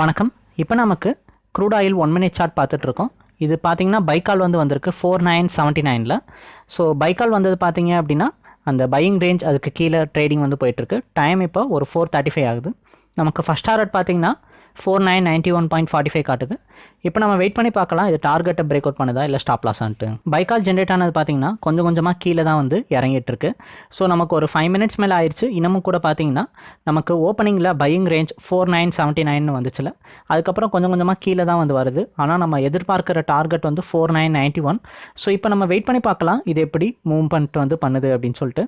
வணக்கம். இப்போ நமக்கு crude oil one minute chart பார்த்துட்ருக்கோம் இது பார்த்தீங்கன்னா பைக்கால் வந்து வந்திருக்கு ஃபோர் நைன் செவன்ட்டி நைனில் ஸோ பைக்கால் வந்தது பார்த்தீங்க அப்படின்னா அந்த பையிங் ரேஞ்ச் அதுக்கு கீழே ட்ரேடிங் வந்து போயிட்டுருக்கு டைம் இப்போ ஒரு ஃபோர் தேர்ட்டி ஃபைவ் ஆகுது. நமக்கு ஃபஸ்ட் டாரட் பார்த்தீங்கன்னா four nine ninety one point forty five காட்டுது. இப்போ நம்ம வெயிட் பண்ணி பார்க்கலாம் இது டார்கெட்டை பிரேக் அவுட் பண்ணுதா இல்லை ஸ்டாப் லாஸான்ட்டு பைக்கால் ஜென்ரேட் ஆனது பார்த்தீங்கன்னா கொஞ்சம் கொஞ்சமாக கீழே தான் வந்து இறங்கிட்டு இருக்கு. ஸோ நமக்கு ஒரு ஃபைவ் மினிட்ஸ் மேலே ஆயிடுச்சு இன்னமும் கூட பார்த்தீங்கன்னா நமக்கு ஓப்பனிங்கில் buying range four nine seventy nine வந்துச்சுல. அதுக்கப்புறம் கொஞ்சம் கொஞ்சமாக கீழே தான் வந்து வருது. ஆனால் நம்ம எதிர்பார்க்குற டார்கெட் வந்து four nine ninety one so இப்போ நம்ம வெயிட் பண்ணி பார்க்கலாம் இது எப்படி மூவ்மெண்ட் வந்து பண்ணுது அப்படின்னு சொல்லிட்டு.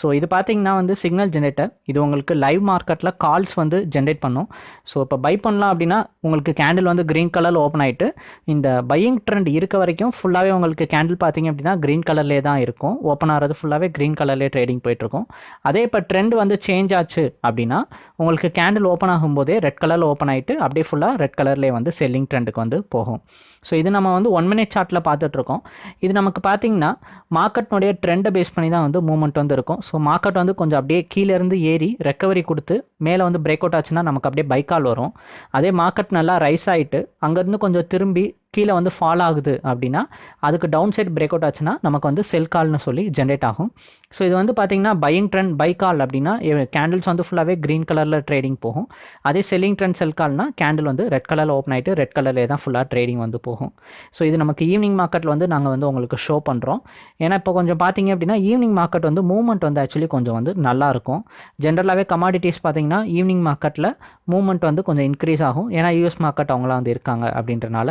ஸோ இது பார்த்தீங்கன்னா வந்து சிக்னல் ஜென்ரேட்டர் இது உங்களுக்கு லைவ் மார்க்கெட்டில் கால்ஸ் வந்து ஜென்ரேட் பண்ணும். ஸோ இப்போ பை பண்ணலாம் அப்படின்னா உங்களுக்கு கேண்டில் வந்து க்ரீன் கலரில் ஓப்பன் ஆகிட்டு இந்த பையிங் ட்ரெண்ட் இருக்க வரைக்கும் ஃபுல்லாகவே உங்களுக்கு கேண்டில் பார்த்தீங்க அப்படின்னா க்ரீன் கலர்லேயே தான் இருக்கும். ஓப்பன் ஆகிறது ஃபுல்லாகவே க்ரீன் கலர்லேயே ட்ரேடிங் போயிட்டுருக்கும். அதே இப்போ ட்ரெண்ட் வந்து சேஞ்ச் ஆச்சு அப்படின்னா உங்களுக்கு கேண்டில் ஓப்பன் ஆகும்போதே ரெட் கலரில் ஓப்பன் ஆகிட்டு அப்படியே ஃபுல்லாக ரெட் கலர்லேயே வந்து செல்லிங் ட்ரெண்டுக்கு வந்து போகும். ஸோ இது நம்ம வந்து ஒன் மினிட் சார்ட்டில் பார்த்துட்ருக்கோம் இது நமக்கு பார்த்தீங்கன்னா மார்க்கெட்னுடைய ட்ரெண்டை பேஸ் பண்ணி தான் வந்து மூவ்மெண்ட் வந்து இருக்கும். ஸோ மார்க்கெட் வந்து கொஞ்சம் அப்படியே கீழேருந்து ஏறி ரெக்கவரி கொடுத்து மேலே வந்து பிரேக் அவுட் ஆச்சுன்னா நமக்கு அப்படியே பைக்கால் வரும். அதே மார்க்கெட் நல்லா ரைஸ் ஆகிட்டு அங்கேருந்து கொஞ்சம் திரும்பி கீழே வந்து ஃபால் ஆகுது அப்படின்னா அதுக்கு டவுன் சைட் பிரேக் அவுட் ஆச்சுன்னா நமக்கு வந்து செல் கால்னு சொல்லி ஜென்ரேட் ஆகும். ஸோ இது வந்து பார்த்தீங்கன்னா பையிங் ட்ரெண்ட் பை கால் அப்படின்னா கேண்டில்ஸ் வந்து ஃபுல்லாகவே க்ரீன் கலரில் ட்ரேடிங் போகும். அதே செல்லிங் ட்ரெண்ட் செல் கால்னா கேண்டில் வந்து ரெட் கலரில் ஓப்பன் ஆகிட்டு ரெட் கலர்லேயே தான் ஃபுல்லாக ட்ரேடிங் வந்து போகும். ஸோ இது நமக்கு ஈவினிங் மார்க்கெட்டில் வந்து நாங்கள் வந்து உங்களுக்கு ஷோ பண்ணுறோம் ஏன்னா இப்போ கொஞ்சம் பார்த்தீங்க அப்படின்னா ஈவினிங் மார்க்கெட் வந்து மூவ்மெண்ட் வந்து ஆக்சுவலி கொஞ்சம் வந்து நல்லா இருக்கும். ஜென்ரலாகவே கமாடிட்டிஸ் பார்த்தீங்கன்னா ஈவினிங் மார்க்கெட்டில் மூவ்மெண்ட் வந்து கொஞ்சம் இன்க்ரீஸ் ஆகும். ஏன்னா யூஎஸ் மார்க்கெட் அவங்களாம் வந்து இருக்காங்க அப்படின்றனால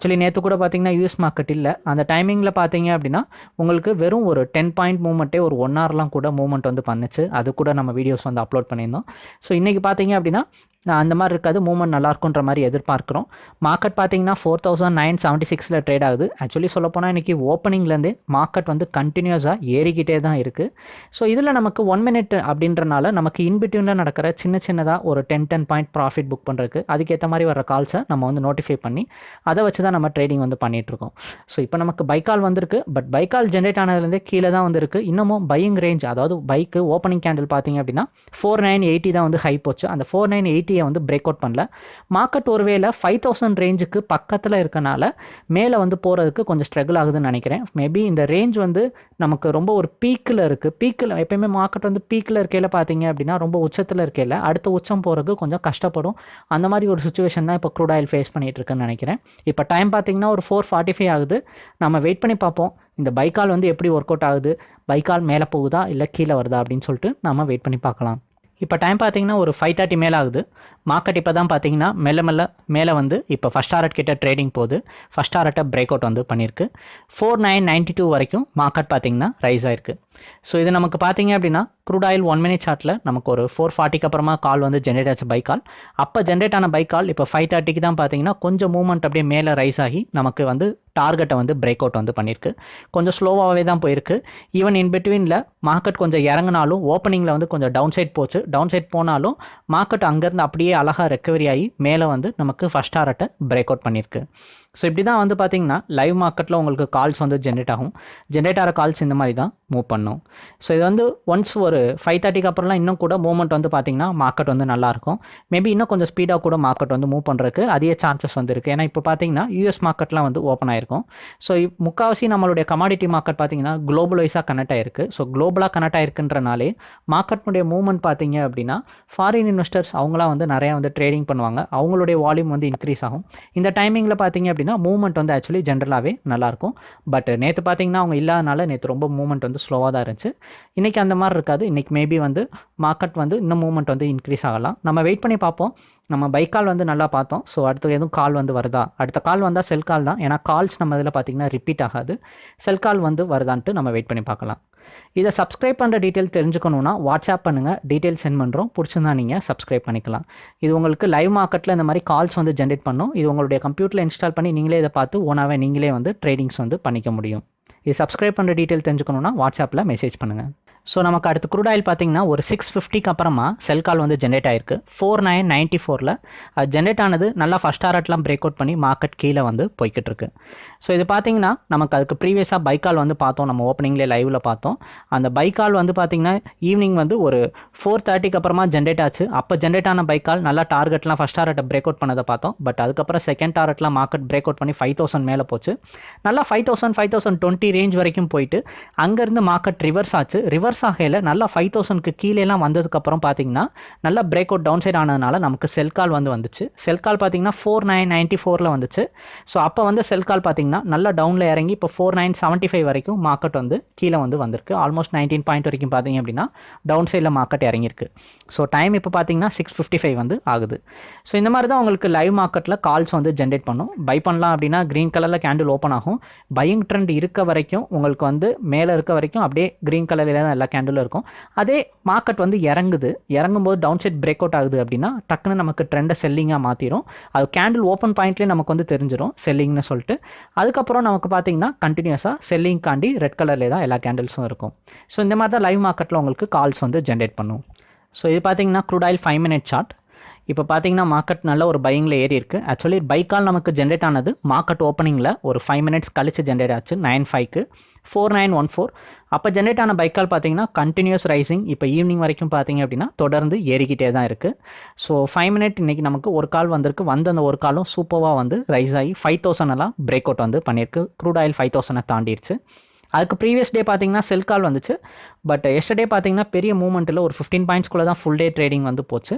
ஆக்சுவலி நேற்று கூட பார்த்தீங்கன்னா யூஎஸ் மார்க்கெட் இல்லை. அந்த டைமிங்கில் பார்த்தீங்க அப்படின்னா உங்களுக்கு வெறும் ஒரு டென் பாயிண்ட் மூவ்மெண்ட்டே ஒரு ஒன் ஹவர்லாம் கூட மூவ்மெண்ட் வந்து பண்ணுச்சு. அது கூட நம்ம வீடியோஸ் வந்து அப்லோட் பண்ணியிருந்தோம். ஸோ இன்றைக்கி பார்த்தீங்க அப்படின்னா அந்த மாதிரி இருக்காது மூவ்மெண்ட் நல்லா இருக்குன்ற மாதிரி எதிர்பார்க்குறோம். மார்க்கெட் பார்த்தீங்கன்னா ஃபோர் தௌசண்ட் நைன் செவன்ட்டி சிக்ஸில் ட்ரேட் ஆகுது. ஆக்சுவலி சொல்லப்போனால் இன்றைக்கி ஓப்பனிங்லேருந்து மார்க்கெட் வந்து கண்டினியூஸாக ஏறிக்கிட்டே தான் இருக்குது ஸோ இதில் நமக்கு ஒன் மினிட் அப்படின்றனால நமக்கு இன்பிட்வீனில் நடக்கிற சின்ன சின்னதாக ஒரு ten ten point profit book பண்ணுறதுக்கு அதுக்கேற்ற மாதிரி வர கால்ஸை நம்ம வந்து நோட்டிஃபை பண்ணி அதை வச்சு தான் நம்ம ட்ரேடிங் வந்து பண்ணிகிட்ருக்கோம் ஸோ இப்போ நமக்கு பைக்கால் வந்திருக்கு. பட் பைக்கால் ஜென்ரேட் ஆனதுலேருந்தே கீழே தான் வந்திருக்கு. இன்னமும் பையிங் ரேஞ்ச் அதாவது பைக்கு ஓப்பனிங் கேண்டில் பார்த்தீங்க அப்படின்னா ஃபோர் நைன் எயிட்டி தான் வந்து ஹை போச்சு. அந்த ஃபோர் நைன் எயிட்டியை வந்து பிரேக் அவுட் பண்ணல. மார்க்கெட் ஒருவேளை ஃபைவ் தௌசண்ட் ரேஞ்சுக்கு பக்கத்தில் இருக்கனால மேலே வந்து போகிறதுக்கு கொஞ்சம் ஸ்ட்ரகிள் ஆகுதுன்னு நினைக்கிறேன். மேபி இந்த ரேஞ்ச் வந்து நமக்கு ரொம்ப ஒரு பீக்கில் இருக்குது பீக்கில் எப்பயுமே மார்க்கெட் வந்து பீக்கில் இருக்கையில் பார்த்தீங்க அப்படின்னா ரொம்ப உச்சத்தில் இருக்கையில் அடுத்த உச்சம் போகிறதுக்கு கொஞ்சம் கஷ்டப்படும். அந்த மாதிரி ஒரு சுச்சுவேஷன் தான் இப்போ க்ரூட் ஆயில் ஃபேஸ் பண்ணிகிட்டு இருக்குன்னு நினைக்கிறேன். இப்போ டைம் பார்த்தீங்கன்னா ஒரு ஃபோர் ஃபார்ட்டி ஃபைவ் ஆகுது. நம்ம வெயிட் பண்ணி பார்ப்போம். இந்த பைக்கால் வந்து எப்படி ஒர்க் அவுட் ஆகுது பைக்கால் மேலே போகுதா? இல்லை கீழே வருதா? அப்படின்னு சொல்லிட்டு நம்ம வெயிட் பண்ணி பார்க்கலாம். இப்போ டைம் பார்த்தீங்கன்னா ஒரு ஃபைவ் தேர்ட்டி மேலே ஆகுது. மார்க்கெட் இப்போ தான் பார்த்தீங்கன்னா மெல்ல மெல்ல மேலே வந்து இப்போ ஃபஸ்ட் டாரட் கிட்ட ட்ரேடிங் போகுது. ஃபஸ்ட் டாரட்டை பிரேக் அவுட் வந்து பண்ணியிருக்கு. ஃபோர் நைன் நைன்ட்டி டூ வரைக்கும் மார்க்கெட் பார்த்தீங்கன்னா ரைஸ் ஆயிருக்கு. ஸோ இது நமக்கு பார்த்தீங்க அப்படின்னா க்ரூட் ஆயில் ஒன் மினிட் சார்ட்டில் நமக்கு ஒரு ஃபோர் ஃபார்ட்டிக்கு அப்புறமா கால் வந்து ஜென்ரேட் ஆச்சு பை கால் அப்போ ஜென்ரேட் ஆன பை கால் இப்போ ஃபைவ் தேர்ட்டிக்கு தான் பார்த்தீங்கன்னா கொஞ்சம் மூவ்மெண்ட் அப்படியே மேலே ரைஸ் ஆகி நமக்கு வந்து டார்கெட்டை வந்து பிரேக் அவுட் வந்து பண்ணியிருக்கு கொஞ்சம் ஸ்லோவாகவே தான் போயிருக்கு. ஈவன் இன் பிட்வீனில் மார்க்கெட் கொஞ்சம் இறங்கினாலும் ஓப்பனிங்கில் வந்து கொஞ்சம் டவுன் சைட் போச்சு. டவுன் சைட் போனாலும் மார்க்கெட் அங்கேருந்து அப்படியே அழகாக ரெக்கவரி ஆகி மேலே வந்து நமக்கு ஃபஸ்ட் டாரட்டை பிரேக் அவுட் பண்ணியிருக்கு ஸோ இப்படி தான் வந்து பார்த்தீங்கன்னா லைவ் மார்க்கெட்டில் உங்களுக்கு கால்ஸ் வந்து ஜென்ரேட் ஆகும். ஜென்ரேட் ஆகிற கால்ஸ் இந்த மாதிரி தான் மூவ் பண்ணும். ஸோ இது வந்து ஒன்ஸ் ஒரு ஃபைவ் தேர்ட்டிக்கு அப்புறம்லாம் இன்னும் கூட மூவ்மெண்ட் வந்து பார்த்தீங்கன்னா மார்க்கெட் வந்து நல்லாயிருக்கும் மேபி இன்னும் கொஞ்சம் ஸ்பீடாக கூட மார்க்கெட் வந்து மூவ் பண்ணுறதுக்கு அதிக சான்சஸ் வந்து இருக்குது ஏன்னா இப்போ பார்த்தீங்கன்னா யூஎஸ் மார்க்கெட்லாம் வந்து ஓப்பன் ஆயிருக்கும். ஸோ முக்கால்வாசி நம்மளுடைய கமாடிட்டி மார்க்கெட் பார்த்தீங்கன்னா குளோபல் வைஸாக கனெக்ட் ஆயிருக்கு. ஸோ குளோபலாக கனெக்ட் ஆயிருக்குன்றனாலே மார்க்கெட்னுடைய மூவ்மெண்ட் பார்த்தீங்க அப்படின்னா ஃபாரின் இன்வெஸ்டர்ஸ் அவங்களாம் வந்து நிறையா வந்து ட்ரேடிங் பண்ணுவாங்க. அவங்களுடைய வால்யூம் வந்து இன்க்ரீஸ் ஆகும். இந்த டைமிங்கில் பார்த்தீங்க அப்படின்னா மூவ்மெண்ட் வந்து ஆக்சுவலி ஜென்ரலாகவே நல்லாயிருக்கும். பட் நேற்று பார்த்தீங்கன்னா அவங்க இல்லாதனால நேற்று ரொம்ப மூவ்மெண்ட் வந்து ஸ்லோவாக தான் இருந்துச்சு. இன்றைக்கி அந்த மாதிரி இருக்காது. இன்றைக்கி மேபி வந்து மார்க்கெட் வந்து இன்னும் மூவ்மெண்ட் வந்து இன்க்ரீஸ் ஆகலாம். நம்ம வெயிட் பண்ணி பார்ப்போம். நம்ம பைக் கால் வந்து நல்லா பார்த்தோம். ஸோ அடுத்து எதுவும் கால் வந்து வருதா? அடுத்த கால் வந்தால் செல் கால் தான். ஏன்னா கால்ஸ் நம்ம இதில் பார்த்தீங்கன்னா ரிப்பீட் ஆகாது. செல் கால் வந்து வருதான்ட்டு நம்ம வெயிட் பண்ணி பார்க்கலாம். இதை சப்ஸ்கிரைப் பண்ணுற டீட்டெயில் தெரிஞ்சுக்கணுன்னா வாட்ஸ்அப் பண்ணுங்கள் டீட்டெயில் சென்ட் பண்ணுறோம் பிடிச்சிருந்தா நீங்கள் சப்ஸ்கிரைப் பண்ணிக்கலாம். இது உங்களுக்கு லைவ் மார்க்கெட்டில் இந்த மாதிரி கால்ஸ் வந்து ஜென்ரேட் பண்ணும். இது உங்களுடைய கம்ப்யூட்டரில் இன்ஸ்டால் பண்ணி நீங்களே இதை பார்த்து ஓனாகவே நீங்களே வந்து ட்ரேடிங்ஸ் வந்து பண்ணிக்க முடியும். இது சப்ஸ்கிரைப் பண்ணுற டீட்டெயில் தெரிஞ்சுக்கணுன்னா வாட்ஸ்அப்பில் மெசேஜ் பண்ணுங்கள் ஸோ நமக்கு அடுத்து குரூட் ஆயில் பார்த்தீங்கன்னா ஒரு சிக்ஸ் ஃபிஃப்டிக்கு அப்புறமா செல் கால் வந்து ஜென்ரேட் ஆயிருக்கு. ஃபோர் நைன் நைன்ட்டி ஃபோரில் அது ஜென்ரேட் ஆனது நல்லா ஃபஸ்ட் ஆர்ட்லாம் பிரேக் அவுட் பண்ணி மார்க்கெட் கீழே வந்து போய்கிட்டு இருக்கு ஸோ இது பார்த்தீங்கன்னா நமக்கு அதுக்கு ப்ரீவியஸாக பைக்கால் வந்து பார்த்தோம். நம்ம ஓப்பனிங்லேயே லைவில் பார்த்தோம். அந்த பைக்கால் வந்து பார்த்தீங்கன்னா ஈவினிங் வந்து ஒரு ஃபோர் தேர்ட்டிக்கு அப்புறமா ஜென்ரேட் ஆச்சு. அப்போ ஜென்ரேட் ஆன பைக்கால் நல்லா டார்கெட்லாம் ஃபஸ்ட் டாரட்டை பிரேக் அவுட் பண்ணதை பார்த்தோம். பட் அதுக்கப்புறம் செகண்ட் டாரட்லாம் மார்க்கெட் பிரேக் அவுட் பண்ணி ஃபைவ் தௌசண்ட் மேலே போச்சு. நல்லா five thousand five thousand twenty range வரைக்கும் போயிட்டு அங்கேருந்து மார்க்கெட் ரிவர்ஸ் ஆச்சு. ரிவர்ஸ் ஆகையில் நல்லா ஃபைவ் தௌசண்ட்க்கு கீழேலாம் வந்ததுக்கப்புறம் பார்த்தீங்கன்னா நல்லா பிரேக் அவுட் டவுன் சைட் ஆனதுனால நமக்கு செல் கால் வந்து வந்துச்சு. செல் கால் பார்த்தீங்கன்னா ஃபோர் நைன் நைன்ட்டி ஃபோரில் வந்துச்சு. ஸோ அப்போ வந்து செல் கால் பார்த்தீங்கன்னா நல்லா டவுனில் இறங்கி இப்போ ஃபோர் நைன் செவன்ட்டி ஃபைவ் வரைக்கும் மார்க்கெட் வந்து கீழே வந்து வந்திருக்கு. ஆல்மோஸ்ட் நைன்டீன் பாயிண்ட் வரைக்கும் பார்த்தீங்க அப்படின்னா டவுன் சைடில் மார்க்கெட் இறங்கியிருக்கு. ஸோ டைம் இப்போ பார்த்தீங்கன்னா சிக்ஸ் ஃபிஃப்டி ஃபைவ் வந்து ஆகுது. ஸோ இந்த மாதிரி தான் உங்களுக்கு லைவ் மார்க்கெட்டில் கால்ஸ் வந்து ஜென்ரேட் பண்ணும். பை பண்ணலாம் அப்படின்னா க்ரீன் கலரில் கேண்டில் ஓப்பன் ஆகும். பையிங் ட்ரெண்ட் இருக்க வரைக்கும் உங்களுக்கு வந்து மேலே இருக்க வரைக்கும் அப்படியே க்ரீன் கலரில் தான் எல்லா கேண்டிலும் இருக்கும். அதே மார்க்கெட் வந்து இறங்குது. இறங்கும்போது டவுன் சைட் பிரேக் அவுட் ஆகுது அப்படின்னா டக்குன்னு நமக்கு ட்ரெண்டை செல்லிங்காக மாற்றிடும் அது கேண்டில் ஓப்பன் பாயிண்ட்லேயே நமக்கு வந்து தெரிஞ்சிடும் செல்லிங்னு சொல்லிட்டு. அதுக்கப்புறம் நமக்கு பார்த்தீங்கன்னா கண்டினியூஸாக செல்லிங் காண்டி ரெட் கலர்லேயே தான் எல்லா கேண்டில்ஸும் இருக்கும். ஸோ இந்த மாதிரி தான் லைவ் மார்க்கெட்டில் உங்களுக்கு கால்ஸ் வந்து ஜென்ரேட் பண்ணும். ஸோ இது பார்த்தீங்கன்னா crude oil five minute chart இப்போ பார்த்தீங்கன்னா மார்க்கெட் நல்ல ஒரு பையிங்கில் ஏறி இருக்கு. ஆக்சுவலி பைக்கால் நமக்கு ஜென்ரேட் ஆனது மார்க்கெட் ஓப்பனிங்கில் ஒரு ஃபைவ் மினிட்ஸ் கழிச்சு ஜென்ரேட் ஆச்சு நைன் ஃபைவ்க்கு ஃபோர் நைன் ஒன் ஃபோர் அப்போ ஜென்ரேட் ஆன பைக்கால் பார்த்தீங்கன்னா கண்டினியூஸ் ரைசிங் இப்போ ஈவினிங் வரைக்கும் பார்த்தீங்க அப்படின்னா தொடர்ந்து ஏறிக்கிட்டே தான் இருக்குது ஸோ ஃபைவ் மினிட் இன்றைக்கி நமக்கு ஒரு கால் வந்திருக்கு. வந்து அந்த ஒரு காலும் சூப்பராக வந்து ரைஸ் ஆகி ஃபைவ் தௌசண்ட் எல்லாம் பிரேக் அவுட் வந்து பண்ணியிருக்கு. க்ரூட் ஆயில் ஃபைவ் தௌசண்டை தாண்டிடுச்சு அதுக்கு ப்ரீவியஸ் டே பார்த்தீங்கன்னா செல் கால் வந்துச்சு. பட் எஸ்டர்டே பார்த்தீங்கன்னா பெரிய மூவ்மெண்ட்டில் ஒரு ஃபிஃப்டீன் பாயிண்ட்ஸ்குள்ளே தான் ஃபுல் டே ட்ரேடிங் வந்து போச்சு.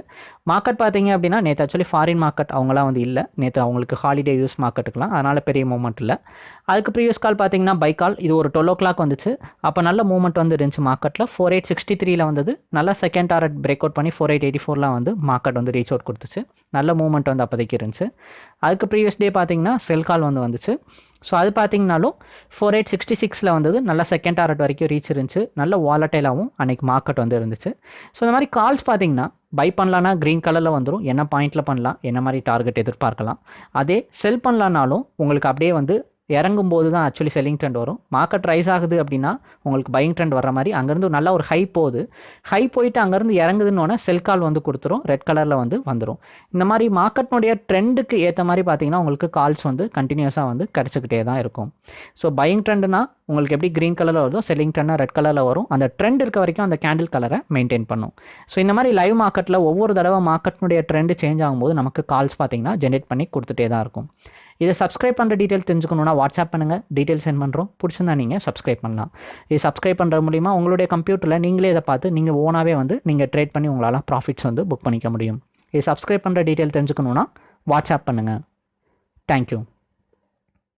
மார்க்கெட் பார்த்தீங்க அப்படின்னா நேற்று ஆக்சுவலி ஃபாரின் மார்க்கெட் அவங்களாம் வந்து இல்லை. நேற்று அவங்களுக்கு ஹாலிடே யூஸ் மார்க்கெட்டுக்கலாம் அதனால் பெரிய மூவ்மெண்ட் இல்லை. அதுக்கு ப்ரீவியஸ் கால் பார்த்தீங்கன்னா பை கால் இது ஒரு டுவெல் ஓ கிளாக் வந்துச்சு. அப்போ நல்ல மூவ்மெண்ட் வந்து இருந்துச்சு மார்க்கெட்டில் ஃபோர் எயிட் சிக்ஸ்டி த்ரீல வந்தது. நல்ல செகண்ட் டாரட் பிரேக் அவுட் பண்ணி ஃபோர் எயிட் எயிட்டி ஃபோர்லாம் வந்து மார்க்கெட் வந்து ரீச் அவுட் கொடுத்துச்சு. நல்ல மூவ்மெண்ட் வந்து அப்போதைக்கு இருந்துச்சு. அதுக்கு ப்ரீவியஸ் டே பார்த்தீங்கன்னா செல் கால் வந்து வந்துச்சு. ஸோ அது பார்த்தீங்கனாலும் ஃபோர் எயிட் சிக்ஸ்டி சிக்ஸில் வந்தது. நல்ல செகண்ட் டாரட் வரைக்கும் ரீச் இருந்துச்சு. நல்ல வாலட்டைலாகவும் அன்றைக்கி மார்க்கெட் வந்து இருந்துச்சு. ஸோ இந்த மாதிரி கால்ஸ் பார்த்தீங்கன்னா பை பண்ணலான்னா க்ரீன் கலரில் வந்துடும் என்ன பாயிண்ட்டில் பண்ணலாம்? என்ன மாதிரி டார்கெட் எதிர்பார்க்கலாம்? அதே செல் பண்ணலான்னாலும் உங்களுக்கு அப்படியே வந்து இறங்கும் போது தான் ஆக்சுவலி செல்லிங் ட்ரெண்ட் வரும். மார்க்கெட் ரைஸ் ஆகுது அப்படின்னா உங்களுக்கு பையிங் ட்ரெண்ட் வர மாதிரி அங்கேருந்து நல்ல ஒரு ஹை போகுது. ஹை போயிட்டு அங்கேருந்து இறங்குதுன்னு செல் கால் வந்து கொடுத்துரும். ரெட் கலரில் வந்து வந்துடும் இந்த மாதிரி மார்க்கெட்னுடைய ட்ரெண்டுக்கு ஏற்ற மாதிரி பார்த்தீங்கன்னா உங்களுக்கு கால்ஸ் வந்து கண்டினியூஸாக வந்து கிடச்சிக்கிட்டே தான் இருக்கும். ஸோ பையிங் ட்ரெண்டுனா உங்களுக்கு எப்படி க்ரீன் கலரில் வருதோ செல்லிங் ட்ரெண்டாக ரெட் கலரில் வரும். அந்த ட்ரெண்ட் இருக்க வரைக்கும் அந்த கேண்டில் கலரை மெயின்டைன் பண்ணும். ஸோ இந்த மாதிரி லைவ் மார்க்கெட்டில் ஒவ்வொரு தடவை மார்க்கெட்னுடைய ட்ரெண்டு சேஞ்ச் ஆகும்போது நமக்கு கால்ஸ் பார்த்தீங்கன்னா ஜென்ரேட் பண்ணி கொடுத்துட்டே தான் இருக்கும். இதை சப்ஸ்கிரைப் பண்ணுற டீட்டெயில் தெரிஞ்சுக்கணுன்னா வாட்ஸ்அப் பண்ணுங்கள் டீட்டெயில் சென்ட் பண்ணுறோம் பிடிச்சிருந்தா நீங்கள் சப்ஸ்கிரைப் பண்ணலாம். இது சப்ஸ்கிரைப் பண்ணுறது மூலிமா உங்களுடைய கம்ப்யூட்டரில் நீங்களே இதை பார்த்து நீங்கள் ஓனாகவே வந்து நீங்கள் ட்ரேட் பண்ணி உங்களால் ப்ராஃபிட்ஸ் வந்து புக் பண்ணிக்க முடியும். இது சப்ஸ்கிரைப் பண்ணுற டீட்டெயில் தெரிஞ்சுக்கணுன்னா வாட்ஸ்அப் பண்ணுங்கள் தேங்க்யூ